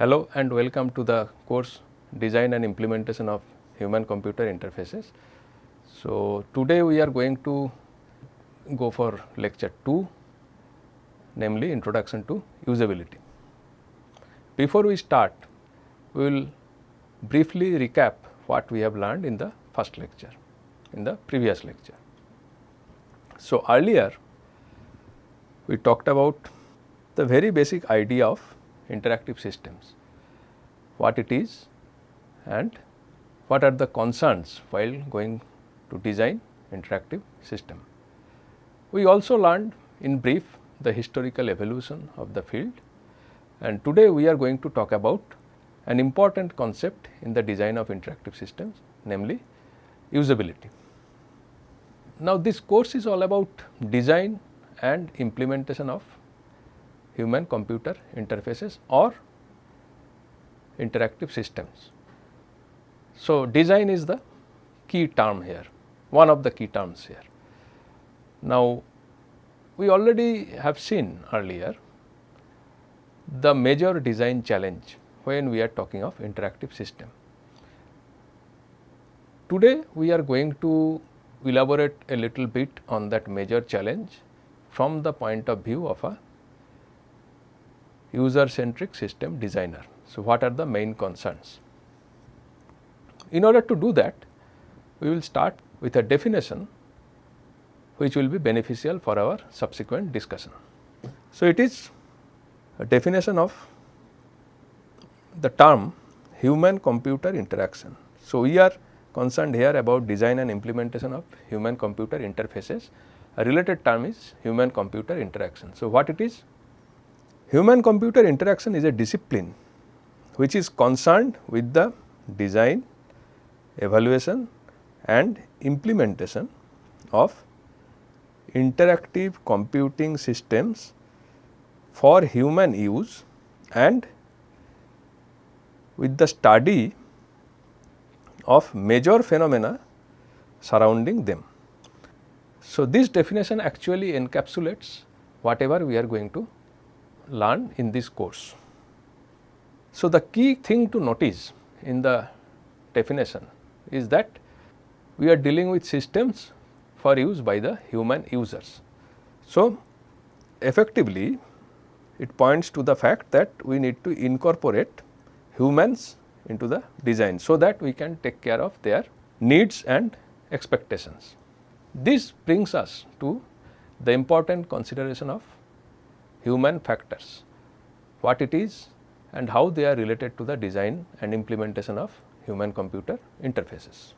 Hello and welcome to the course Design and Implementation of Human Computer Interfaces. So, today we are going to go for lecture 2 namely Introduction to Usability. Before we start, we will briefly recap what we have learned in the first lecture, in the previous lecture. So, earlier we talked about the very basic idea of interactive systems, what it is and what are the concerns while going to design interactive system. We also learned in brief the historical evolution of the field and today we are going to talk about an important concept in the design of interactive systems namely usability. Now, this course is all about design and implementation of human computer interfaces or interactive systems. So, design is the key term here, one of the key terms here. Now, we already have seen earlier the major design challenge when we are talking of interactive system. Today, we are going to elaborate a little bit on that major challenge from the point of view of a user centric system designer. So, what are the main concerns? In order to do that, we will start with a definition which will be beneficial for our subsequent discussion. So, it is a definition of the term human computer interaction. So, we are concerned here about design and implementation of human computer interfaces. A related term is human computer interaction. So, what it is? Human computer interaction is a discipline which is concerned with the design, evaluation and implementation of interactive computing systems for human use and with the study of major phenomena surrounding them. So, this definition actually encapsulates whatever we are going to learn in this course. So, the key thing to notice in the definition is that we are dealing with systems for use by the human users. So, effectively it points to the fact that we need to incorporate humans into the design so that we can take care of their needs and expectations. This brings us to the important consideration of human factors, what it is and how they are related to the design and implementation of human computer interfaces.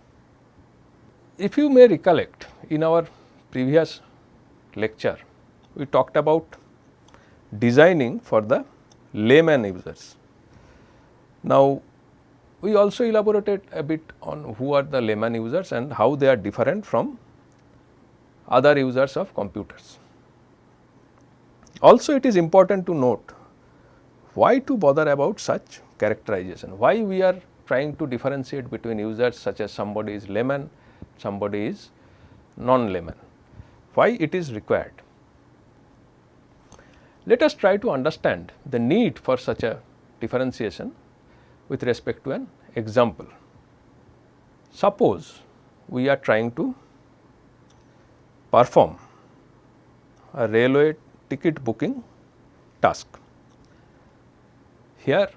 If you may recollect in our previous lecture, we talked about designing for the layman users. Now, we also elaborated a bit on who are the layman users and how they are different from other users of computers. Also it is important to note why to bother about such characterization, why we are trying to differentiate between users such as somebody is layman, somebody is non-layman, why it is required. Let us try to understand the need for such a differentiation with respect to an example. Suppose we are trying to perform a railway ticket booking task. Here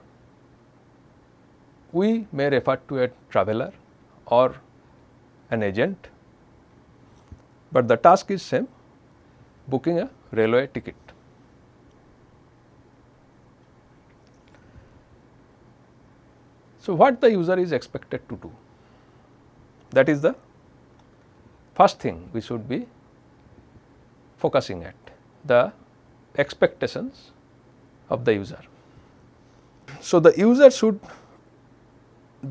we may refer to a traveler or an agent, but the task is same booking a railway ticket. So, what the user is expected to do that is the first thing we should be focusing at the expectations of the user. So, the user should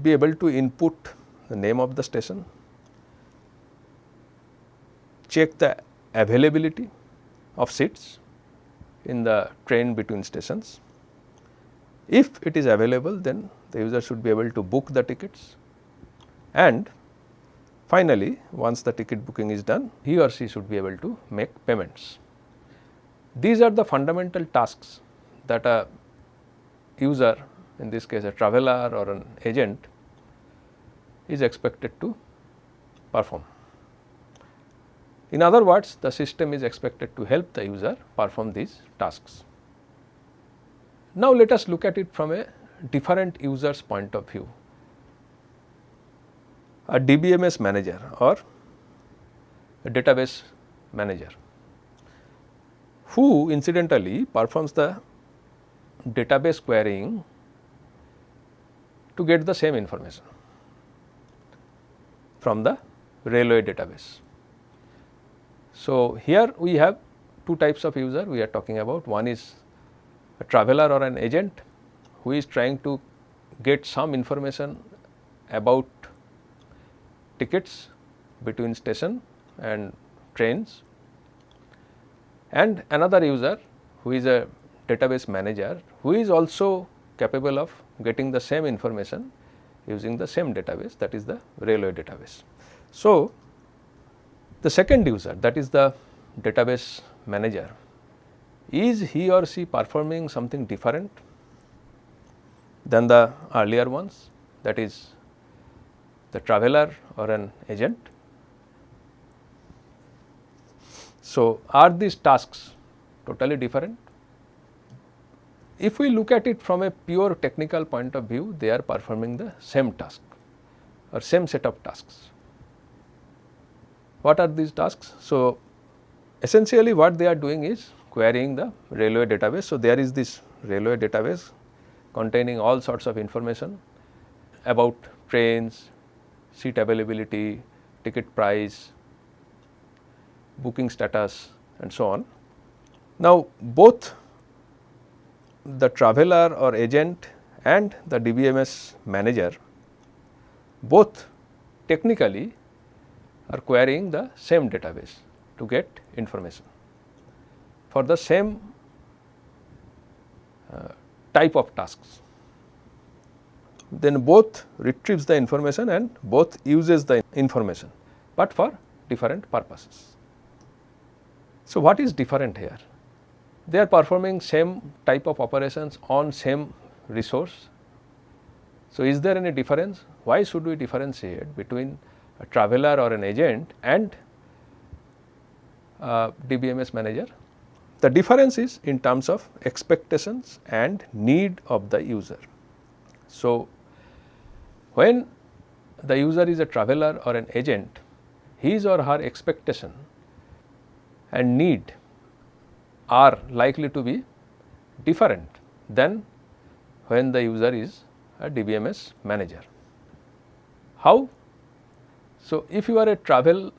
be able to input the name of the station, check the availability of seats in the train between stations. If it is available then the user should be able to book the tickets and finally once the ticket booking is done he or she should be able to make payments. These are the fundamental tasks that a user in this case a traveler or an agent is expected to perform. In other words, the system is expected to help the user perform these tasks. Now, let us look at it from a different user's point of view. A DBMS manager or a database manager who incidentally performs the database querying to get the same information from the railway database. So, here we have two types of user we are talking about one is a traveler or an agent who is trying to get some information about tickets between station and trains and another user who is a database manager who is also capable of getting the same information using the same database that is the railway database. So, the second user that is the database manager is he or she performing something different than the earlier ones that is the traveler or an agent. So, are these tasks totally different? If we look at it from a pure technical point of view, they are performing the same task or same set of tasks. What are these tasks? So, essentially what they are doing is querying the railway database. So, there is this railway database containing all sorts of information about trains, seat availability, ticket price, booking status and so on. Now, both the traveler or agent and the DBMS manager both technically are querying the same database to get information for the same uh, type of tasks. Then both retrieves the information and both uses the information, but for different purposes. So, what is different here? they are performing same type of operations on same resource. So, is there any difference? Why should we differentiate between a traveler or an agent and DBMS manager? The difference is in terms of expectations and need of the user. So, when the user is a traveler or an agent, his or her expectation and need are likely to be different than when the user is a DBMS manager. How? So, if you are a travel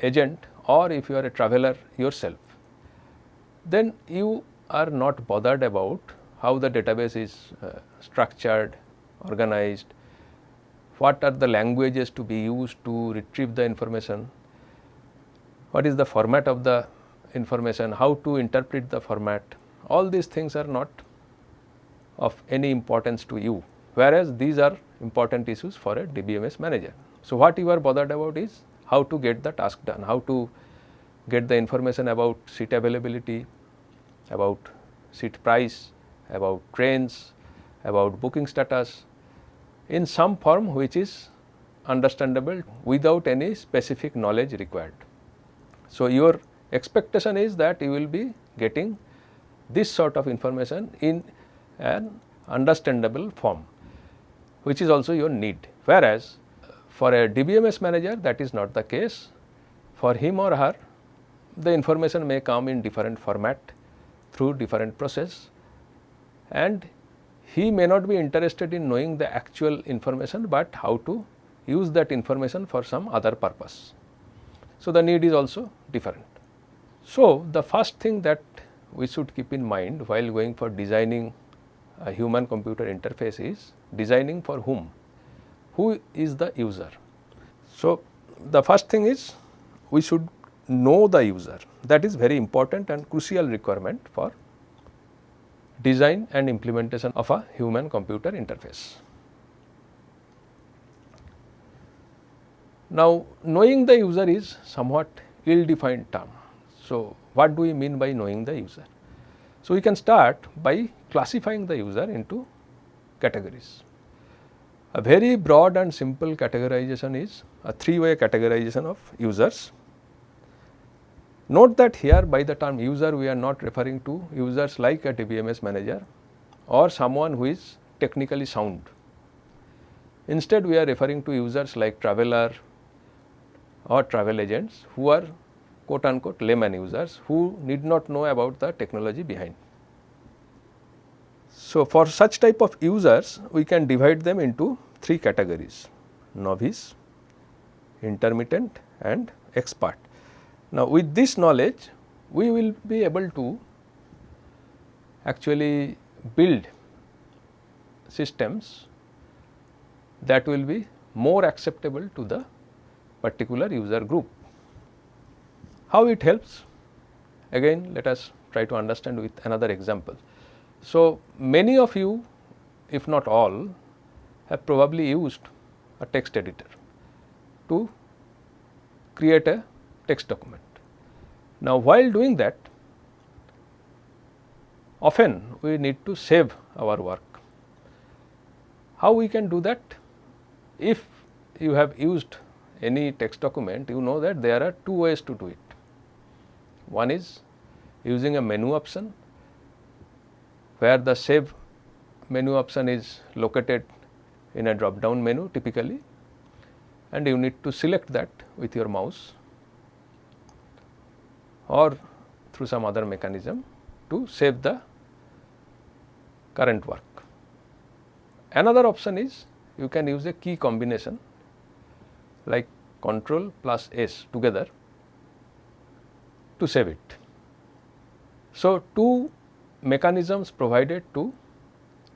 agent or if you are a traveler yourself, then you are not bothered about how the database is uh, structured, organized, what are the languages to be used to retrieve the information, what is the format of the information, how to interpret the format, all these things are not of any importance to you, whereas these are important issues for a DBMS manager. So, what you are bothered about is how to get the task done, how to get the information about seat availability, about seat price, about trains, about booking status in some form which is understandable without any specific knowledge required. So, your expectation is that you will be getting this sort of information in an understandable form which is also your need. Whereas, for a DBMS manager that is not the case for him or her the information may come in different format through different process and he may not be interested in knowing the actual information, but how to use that information for some other purpose. So, the need is also different. So, the first thing that we should keep in mind while going for designing a human computer interface is designing for whom, who is the user. So, the first thing is we should know the user that is very important and crucial requirement for design and implementation of a human computer interface. Now, knowing the user is somewhat ill defined term so, what do we mean by knowing the user? So, we can start by classifying the user into categories. A very broad and simple categorization is a three way categorization of users. Note that here by the term user we are not referring to users like a DBMS manager or someone who is technically sound. Instead we are referring to users like traveler or travel agents who are quote unquote layman users who need not know about the technology behind. So, for such type of users we can divide them into three categories novice, intermittent and expert. Now, with this knowledge we will be able to actually build systems that will be more acceptable to the particular user group. How it helps? Again let us try to understand with another example. So, many of you if not all have probably used a text editor to create a text document. Now, while doing that often we need to save our work. How we can do that? If you have used any text document you know that there are two ways to do it. One is using a menu option where the save menu option is located in a drop down menu typically and you need to select that with your mouse or through some other mechanism to save the current work. Another option is you can use a key combination like control plus S together to save it. So, two mechanisms provided to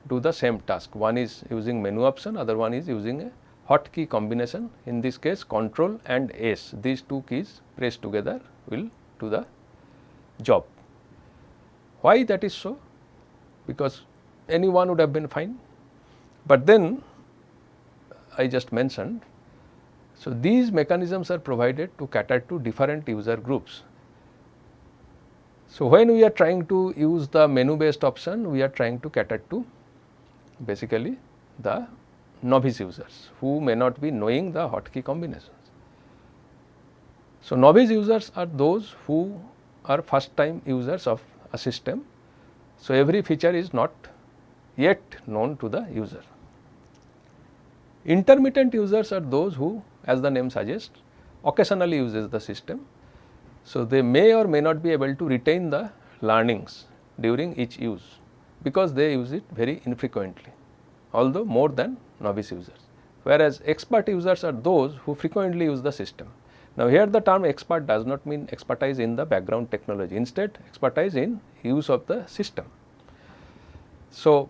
do the same task. One is using menu option, other one is using a hotkey combination. In this case control and S, these two keys pressed together will do the job. Why that is so? Because anyone would have been fine, but then I just mentioned. So, these mechanisms are provided to cater to different user groups. So, when we are trying to use the menu based option, we are trying to cater to basically the novice users who may not be knowing the hotkey combinations. So, novice users are those who are first time users of a system. So, every feature is not yet known to the user. Intermittent users are those who as the name suggests occasionally uses the system so, they may or may not be able to retain the learnings during each use because they use it very infrequently although more than novice users. Whereas, expert users are those who frequently use the system. Now, here the term expert does not mean expertise in the background technology instead expertise in use of the system. So,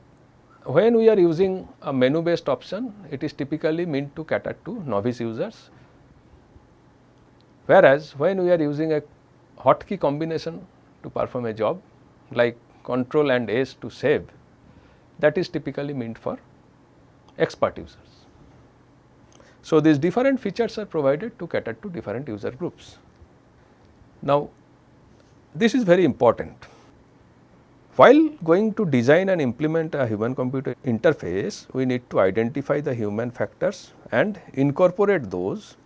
when we are using a menu based option it is typically meant to cater to novice users Whereas, when we are using a hotkey combination to perform a job like control and S to save that is typically meant for expert users. So, these different features are provided to cater to different user groups. Now, this is very important. While going to design and implement a human computer interface, we need to identify the human factors and incorporate those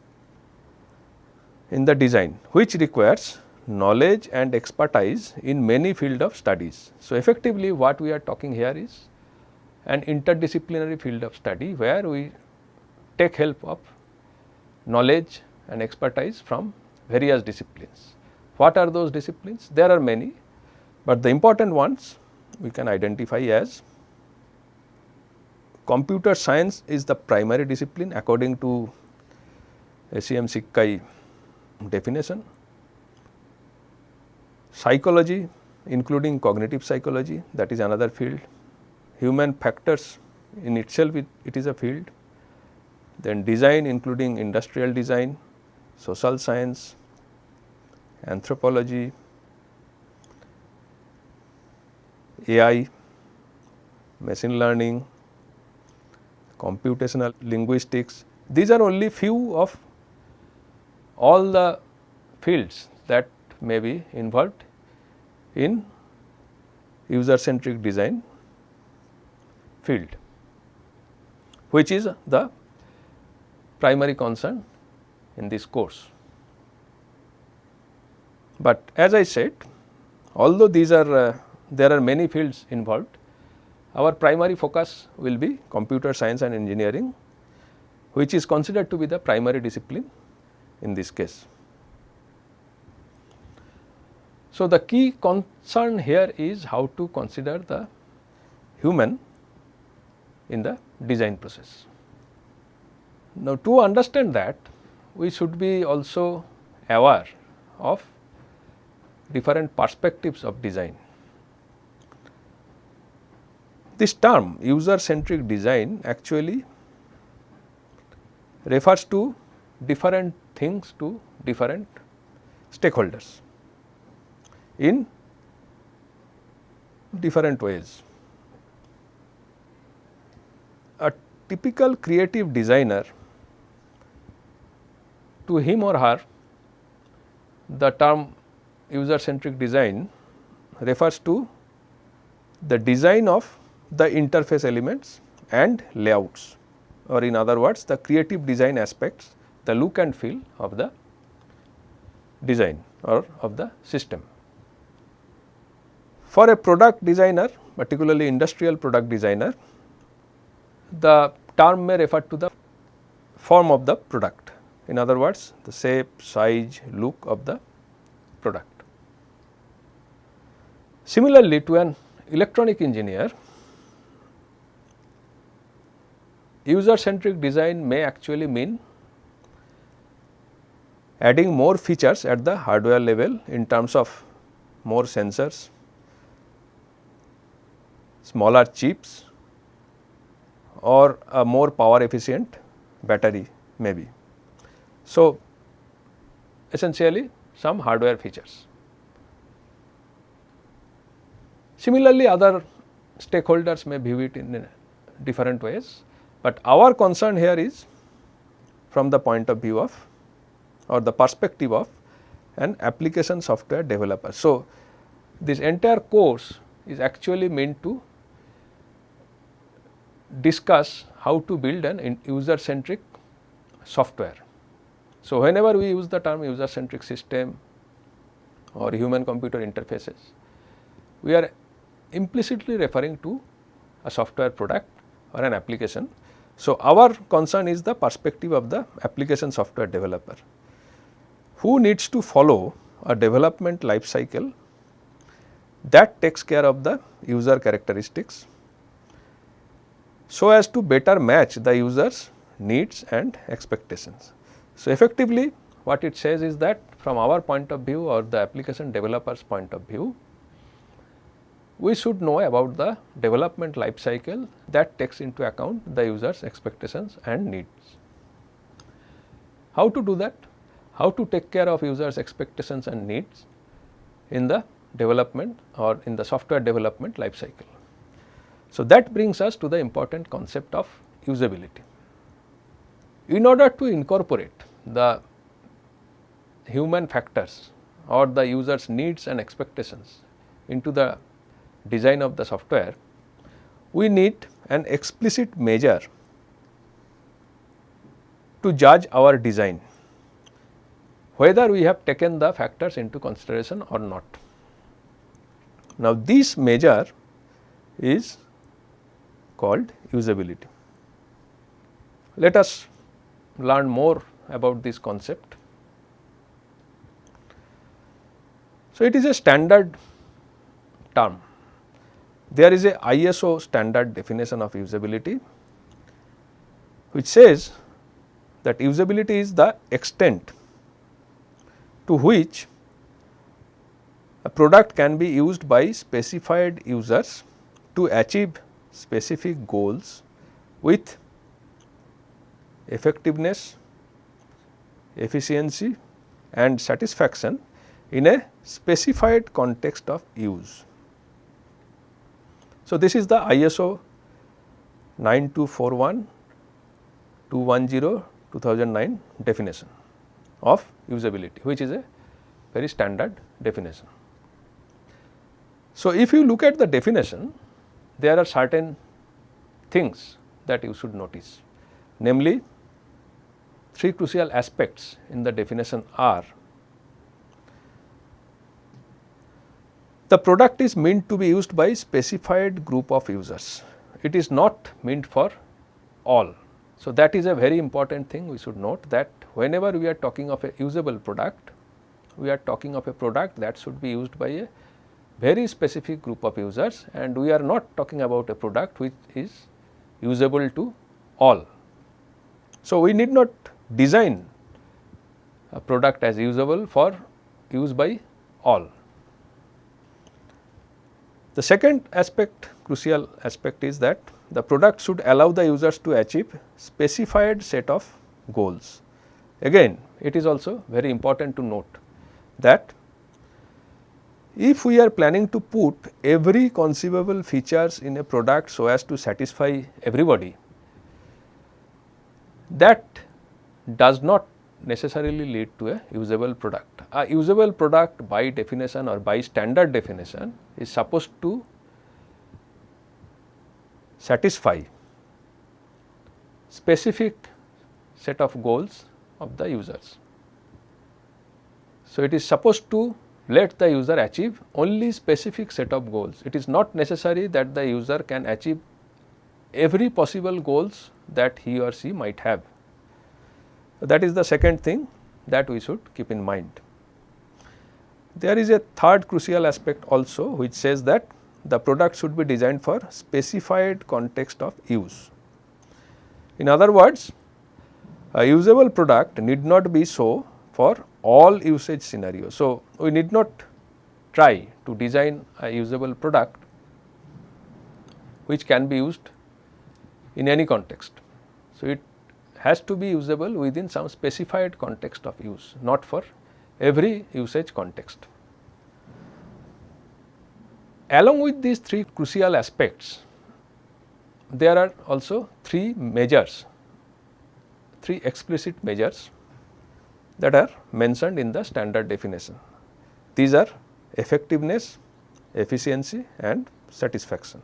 in the design which requires knowledge and expertise in many field of studies. So, effectively what we are talking here is an interdisciplinary field of study where we take help of knowledge and expertise from various disciplines. What are those disciplines? There are many, but the important ones we can identify as computer science is the primary discipline according to ACM SIGCHI definition. Psychology including cognitive psychology that is another field. Human factors in itself it, it is a field. Then design including industrial design, social science, anthropology, AI, machine learning, computational linguistics. These are only few of all the fields that may be involved in user centric design field. which is the primary concern in this course. But as I said although these are uh, there are many fields involved our primary focus will be computer science and engineering which is considered to be the primary discipline in this case. So, the key concern here is how to consider the human in the design process. Now, to understand that we should be also aware of different perspectives of design. This term user centric design actually refers to different things to different stakeholders in different ways. A typical creative designer to him or her the term user centric design refers to the design of the interface elements and layouts or in other words the creative design aspects the look and feel of the design or of the system. For a product designer particularly industrial product designer the term may refer to the form of the product in other words the shape, size, look of the product. Similarly, to an electronic engineer, user centric design may actually mean adding more features at the hardware level in terms of more sensors, smaller chips or a more power efficient battery maybe. So, essentially some hardware features. Similarly, other stakeholders may view it in different ways, but our concern here is from the point of view of or the perspective of an application software developer. So, this entire course is actually meant to discuss how to build an user centric software. So, whenever we use the term user centric system or human computer interfaces, we are implicitly referring to a software product or an application. So, our concern is the perspective of the application software developer who needs to follow a development life cycle that takes care of the user characteristics so as to better match the user's needs and expectations. So, effectively what it says is that from our point of view or the application developer's point of view, we should know about the development life cycle that takes into account the user's expectations and needs. How to do that? How to take care of users expectations and needs in the development or in the software development life cycle. So, that brings us to the important concept of usability. In order to incorporate the human factors or the user's needs and expectations into the design of the software, we need an explicit measure to judge our design whether we have taken the factors into consideration or not. Now, this measure is called usability. Let us learn more about this concept. So, it is a standard term there is a ISO standard definition of usability which says that usability is the extent to which a product can be used by specified users to achieve specific goals with effectiveness, efficiency and satisfaction in a specified context of use. So, this is the ISO 9241 210 2009 definition of usability which is a very standard definition. So, if you look at the definition there are certain things that you should notice. Namely, three crucial aspects in the definition are the product is meant to be used by specified group of users. It is not meant for all. So, that is a very important thing we should note that whenever we are talking of a usable product, we are talking of a product that should be used by a very specific group of users and we are not talking about a product which is usable to all. So, we need not design a product as usable for use by all. The second aspect crucial aspect is that the product should allow the users to achieve specified set of goals. Again it is also very important to note that if we are planning to put every conceivable features in a product so as to satisfy everybody, that does not necessarily lead to a usable product. A usable product by definition or by standard definition is supposed to satisfy specific set of goals of the users. So, it is supposed to let the user achieve only specific set of goals. It is not necessary that the user can achieve every possible goals that he or she might have. That is the second thing that we should keep in mind. There is a third crucial aspect also which says that the product should be designed for specified context of use. In other words, a usable product need not be so for all usage scenarios. So, we need not try to design a usable product which can be used in any context. So, it has to be usable within some specified context of use, not for every usage context. Along with these three crucial aspects, there are also three measures, three explicit measures that are mentioned in the standard definition. These are effectiveness, efficiency and satisfaction.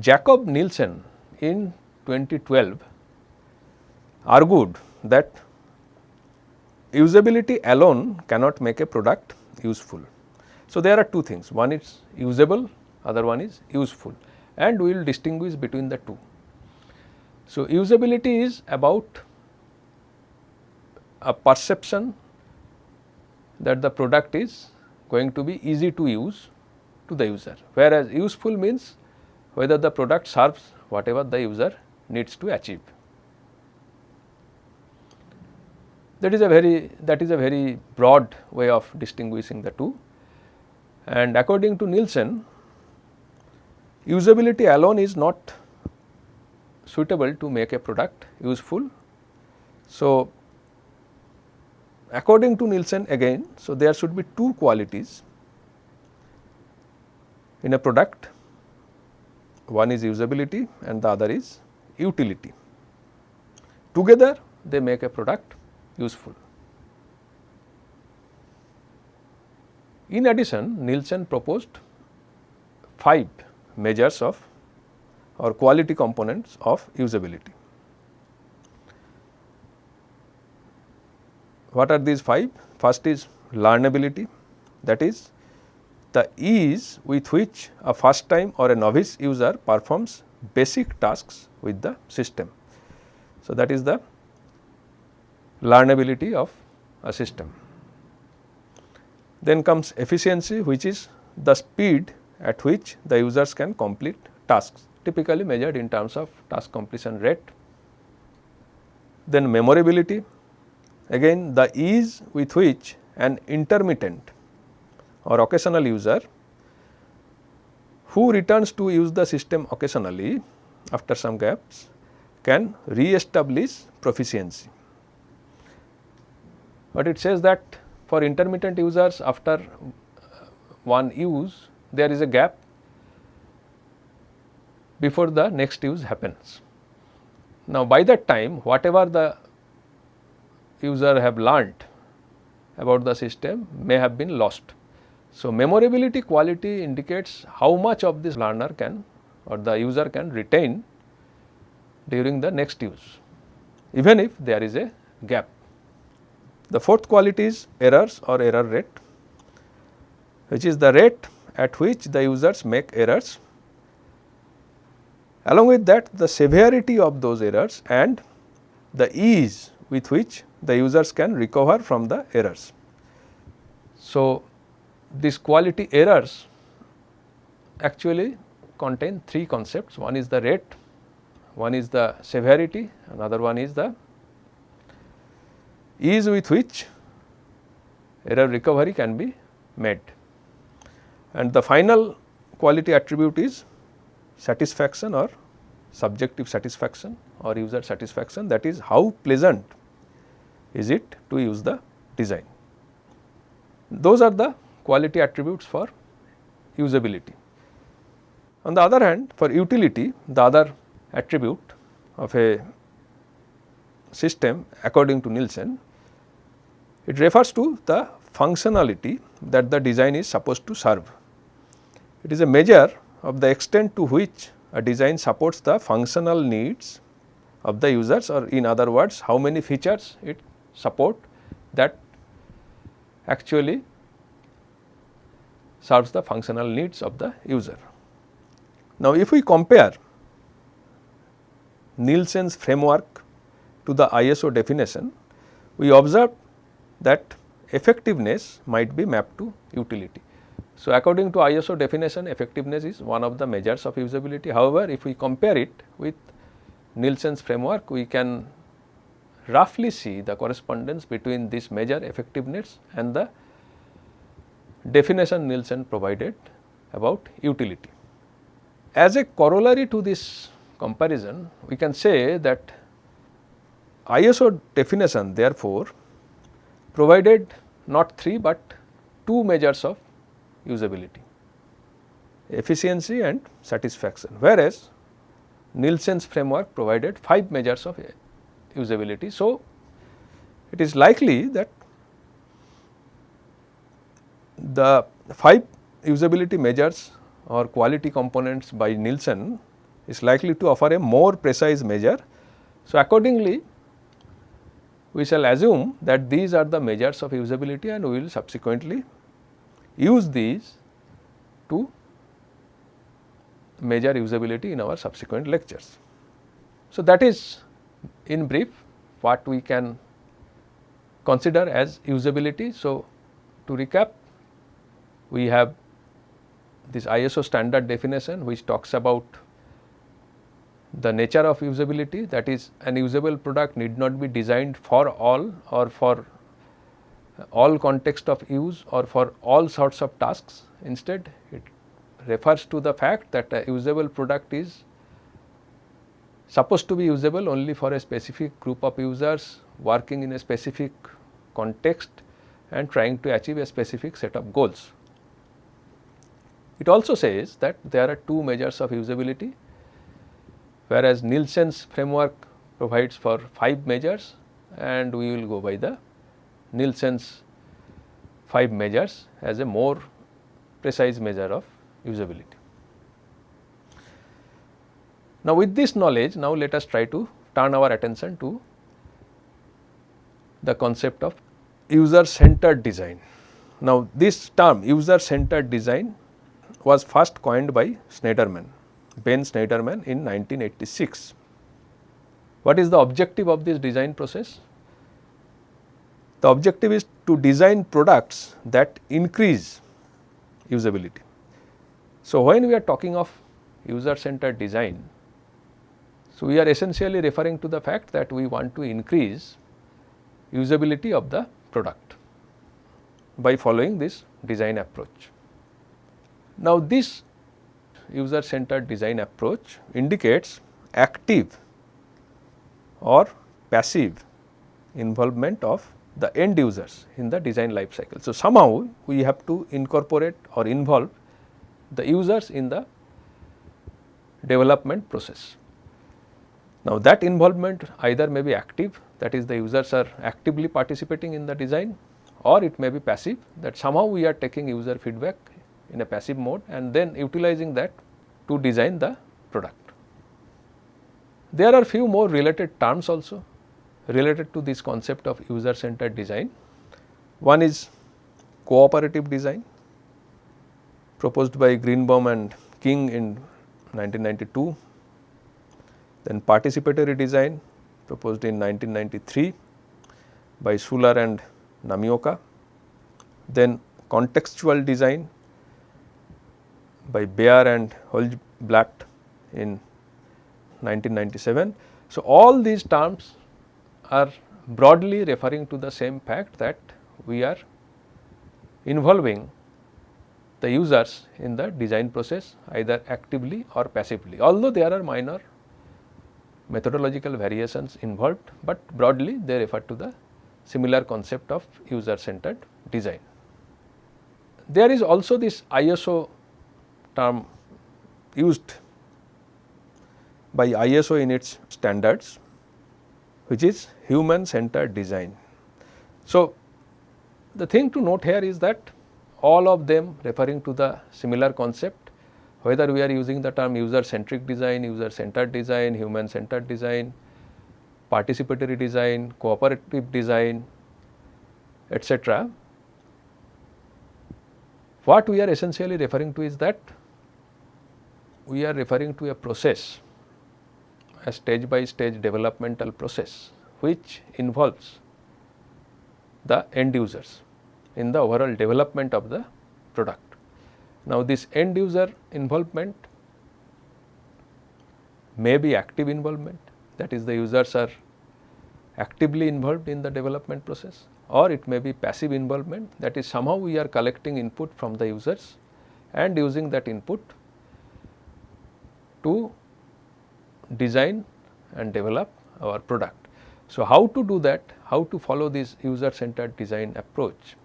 Jakob Nielsen in 2012 argued that usability alone cannot make a product useful. So, there are two things one is usable other one is useful and we will distinguish between the two. So, usability is about a perception that the product is going to be easy to use to the user, whereas useful means whether the product serves whatever the user needs to achieve. That is a very that is a very broad way of distinguishing the two and according to Nielsen usability alone is not suitable to make a product useful. So, according to Nielsen again, so there should be two qualities in a product, one is usability and the other is utility. Together they make a product useful. In addition, Nielsen proposed five measures of or quality components of usability. What are these five? First is learnability that is the ease with which a first time or a novice user performs basic tasks with the system. So, that is the learnability of a system. Then comes efficiency which is the speed at which the users can complete tasks typically measured in terms of task completion rate. Then memorability, again the ease with which an intermittent or occasional user who returns to use the system occasionally after some gaps can re-establish proficiency. But it says that for intermittent users after uh, one use there is a gap before the next use happens. Now, by that time whatever the user have learnt about the system may have been lost. So, memorability quality indicates how much of this learner can or the user can retain during the next use even if there is a gap. The fourth quality is errors or error rate which is the rate at which the users make errors. Along with that the severity of those errors and the ease with which the users can recover from the errors. So, these quality errors actually contain three concepts one is the rate, one is the severity, another one is the ease with which error recovery can be made. And the final quality attribute is satisfaction or subjective satisfaction or user satisfaction that is how pleasant is it to use the design. Those are the quality attributes for usability. On the other hand for utility the other attribute of a system according to Nielsen it refers to the functionality that the design is supposed to serve. It is a measure of the extent to which a design supports the functional needs of the users or in other words how many features it support that actually serves the functional needs of the user. Now, if we compare Nielsen's framework to the ISO definition, we observe that effectiveness might be mapped to utility. So, according to ISO definition effectiveness is one of the measures of usability. However, if we compare it with Nielsen's framework we can roughly see the correspondence between this measure effectiveness and the definition Nielsen provided about utility. As a corollary to this comparison we can say that ISO definition therefore provided not 3 but 2 measures of usability efficiency and satisfaction whereas Nielsen's framework provided 5 measures of usability. So, it is likely that the 5 usability measures or quality components by Nielsen is likely to offer a more precise measure. So, accordingly we shall assume that these are the measures of usability and we will subsequently use these to measure usability in our subsequent lectures. So, that is in brief what we can consider as usability. So, to recap we have this ISO standard definition which talks about the nature of usability that is an usable product need not be designed for all or for all context of use or for all sorts of tasks. Instead, it refers to the fact that a usable product is supposed to be usable only for a specific group of users working in a specific context and trying to achieve a specific set of goals. It also says that there are two measures of usability whereas Nielsen's framework provides for 5 measures and we will go by the Nielsen's 5 measures as a more precise measure of usability. Now, with this knowledge now let us try to turn our attention to the concept of user centered design. Now, this term user centered design was first coined by Shneiderman, Ben Shneiderman in 1986. What is the objective of this design process? The objective is to design products that increase usability. So, when we are talking of user centered design, so we are essentially referring to the fact that we want to increase usability of the product by following this design approach. Now, this user centered design approach indicates active or passive involvement of the end users in the design life cycle. So, somehow we have to incorporate or involve the users in the development process. Now, that involvement either may be active that is the users are actively participating in the design or it may be passive that somehow we are taking user feedback in a passive mode and then utilizing that to design the product. There are few more related terms also related to this concept of user centered design. One is cooperative design proposed by Greenbaum and Kyng in 1992, then participatory design proposed in 1993 by Schuler and Namioka, then contextual design by Beyer and Holtzblatt in 1997. So, all these terms are broadly referring to the same fact that we are involving the users in the design process either actively or passively. Although there are minor methodological variations involved, but broadly they refer to the similar concept of user centered design. There is also this ISO term used by ISO in its standards which is human centered design. So, the thing to note here is that all of them referring to the similar concept whether we are using the term user centric design, user centered design, human centered design, participatory design, cooperative design etc. What we are essentially referring to is that we are referring to a process a stage by stage developmental process which involves the end users in the overall development of the product. Now, this end user involvement may be active involvement that is the users are actively involved in the development process or it may be passive involvement that is somehow we are collecting input from the users and using that input to design and develop our product. So, how to do that, how to follow this user centered design approach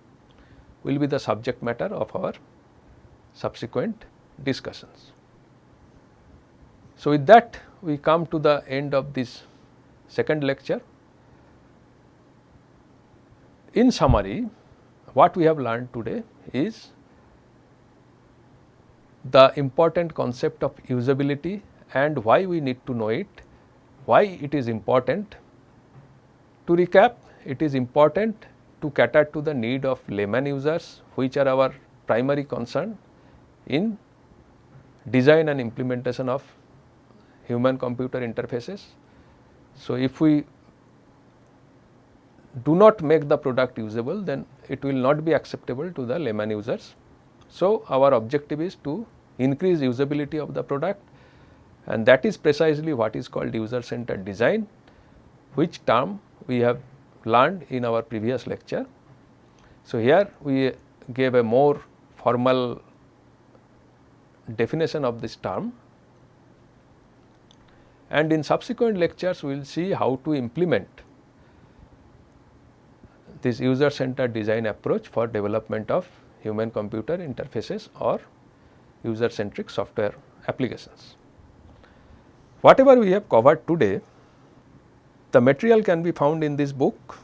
will be the subject matter of our subsequent discussions. So, with that we come to the end of this second lecture. In summary, what we have learned today is the important concept of usability and why we need to know it, why it is important. To recap, it is important to cater to the need of layman users which are our primary concern in design and implementation of human computer interfaces. So, if we do not make the product usable then it will not be acceptable to the layman users. So, our objective is to increase usability of the product and that is precisely what is called user centered design which term we have learned in our previous lecture. So, here we gave a more formal definition of this term and in subsequent lectures we will see how to implement this user centered design approach for development of human computer interfaces or user centric software applications. Whatever we have covered today, the material can be found in this book.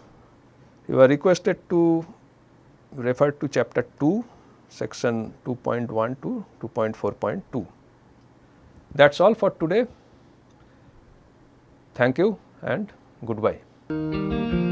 You are requested to refer to chapter 2 section 2.1 to 2.4.2. That is all for today. Thank you and goodbye.